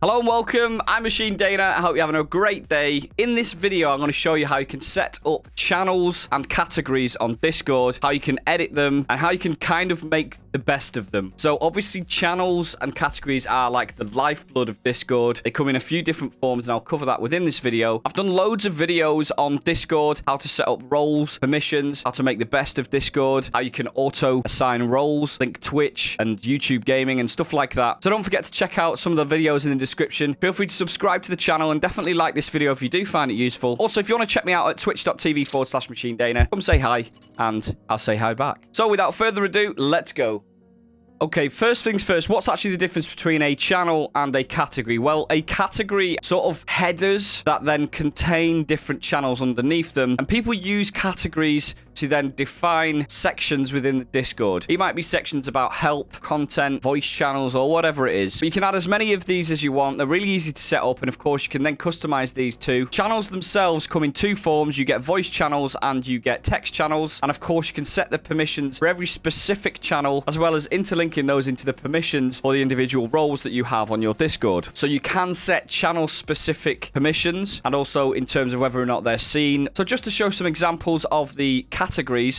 Hello and welcome. I'm Machine Dana. I hope you're having a great day. In this video, I'm going to show you how you can set up channels and categories on Discord, how you can edit them, and how you can kind of make the best of them. So obviously, channels and categories are like the lifeblood of Discord. They come in a few different forms, and I'll cover that within this video. I've done loads of videos on Discord, how to set up roles, permissions, how to make the best of Discord, how you can auto assign roles, link Twitch and YouTube gaming and stuff like that. So don't forget to check out some of the videos in the description. Feel free to subscribe to the channel and definitely like this video if you do find it useful. Also, if you want to check me out at twitch.tv forward slash machine dana, come say hi and I'll say hi back. So without further ado, let's go. Okay, first things first, what's actually the difference between a channel and a category? Well, a category sort of headers that then contain different channels underneath them, and people use categories to then define sections within the Discord. It might be sections about help, content, voice channels, or whatever it is. But you can add as many of these as you want. They're really easy to set up, and of course, you can then customize these too. Channels themselves come in two forms. You get voice channels and you get text channels, and of course, you can set the permissions for every specific channel, as well as interlinking those into the permissions for the individual roles that you have on your Discord. So you can set channel-specific permissions and also in terms of whether or not they're seen. So just to show some examples of the categories,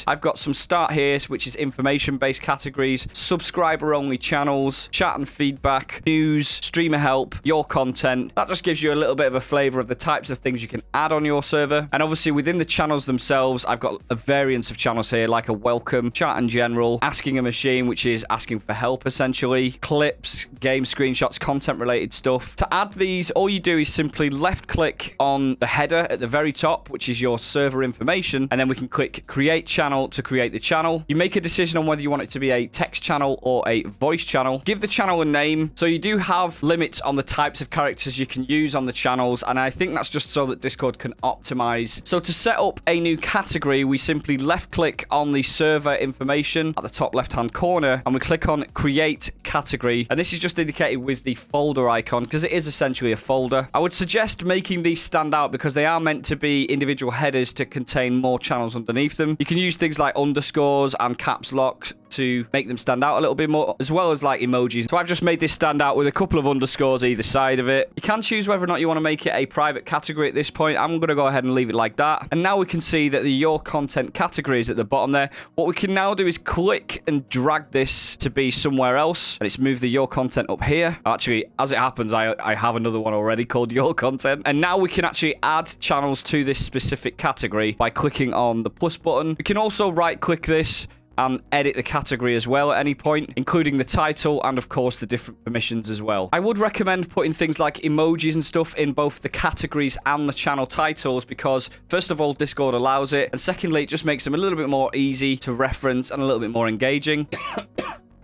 I've got some start here, which is information-based categories, subscriber-only channels, chat and feedback, news, streamer help, your content. That just gives you a little bit of a flavor of the types of things you can add on your server. And obviously within the channels themselves, I've got a variance of channels here, like a welcome, chat in general, asking a machine, which is asking for help, essentially. Clips, game screenshots, content-related stuff. To add these, all you do is simply left-click on the header at the very top, which is your server information, and then we can click Create Create channel to create the channel. You make a decision on whether you want it to be a text channel or a voice channel. Give the channel a name. So you do have limits on the types of characters you can use on the channels, and I think that's just so that Discord can optimize. So to set up a new category, we simply left-click on the server information at the top left-hand corner, and we click on create category and this is just indicated with the folder icon because it is essentially a folder i would suggest making these stand out because they are meant to be individual headers to contain more channels underneath them you can use things like underscores and caps lock to make them stand out a little bit more, as well as like emojis. So I've just made this stand out with a couple of underscores either side of it. You can choose whether or not you want to make it a private category at this point. I'm going to go ahead and leave it like that. And now we can see that the Your Content category is at the bottom there. What we can now do is click and drag this to be somewhere else. And it's moved the Your Content up here. Actually, as it happens, I, I have another one already called Your Content. And now we can actually add channels to this specific category by clicking on the plus button. We can also right click this and edit the category as well at any point, including the title and, of course, the different permissions as well. I would recommend putting things like emojis and stuff in both the categories and the channel titles because, first of all, Discord allows it, and secondly, it just makes them a little bit more easy to reference and a little bit more engaging.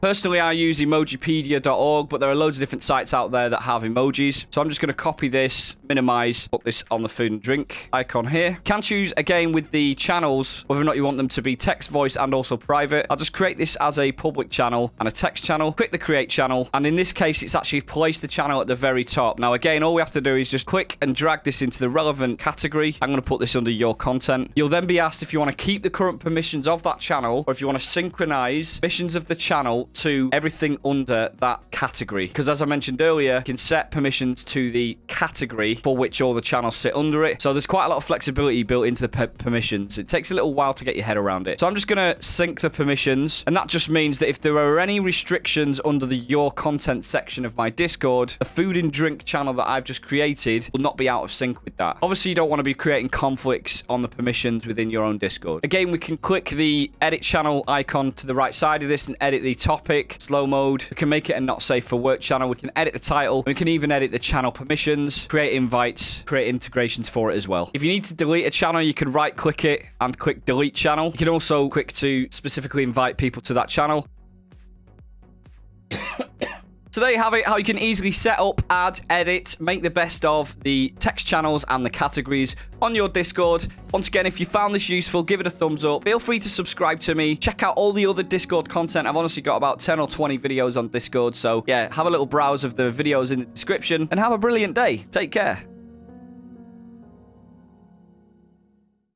Personally, I use emojipedia.org, but there are loads of different sites out there that have emojis. So I'm just going to copy this, minimize, put this on the food and drink icon here. Can choose again with the channels whether or not you want them to be text, voice, and also private. I'll just create this as a public channel and a text channel. Click the create channel. And in this case, it's actually placed the channel at the very top. Now, again, all we have to do is just click and drag this into the relevant category. I'm going to put this under your content. You'll then be asked if you want to keep the current permissions of that channel or if you want to synchronize permissions of the channel to everything under that category. Because as I mentioned earlier, you can set permissions to the category for which all the channels sit under it. So there's quite a lot of flexibility built into the permissions. It takes a little while to get your head around it. So I'm just going to sync the permissions. And that just means that if there are any restrictions under the Your Content section of my Discord, the food and drink channel that I've just created will not be out of sync with that. Obviously, you don't want to be creating conflicts on the permissions within your own Discord. Again, we can click the edit channel icon to the right side of this and edit the top topic, slow mode. We can make it a not safe for work channel. We can edit the title. We can even edit the channel permissions, create invites, create integrations for it as well. If you need to delete a channel, you can right click it and click delete channel. You can also click to specifically invite people to that channel. So there you have it, how you can easily set up, add, edit, make the best of the text channels and the categories on your Discord. Once again, if you found this useful, give it a thumbs up. Feel free to subscribe to me. Check out all the other Discord content. I've honestly got about 10 or 20 videos on Discord. So yeah, have a little browse of the videos in the description and have a brilliant day. Take care.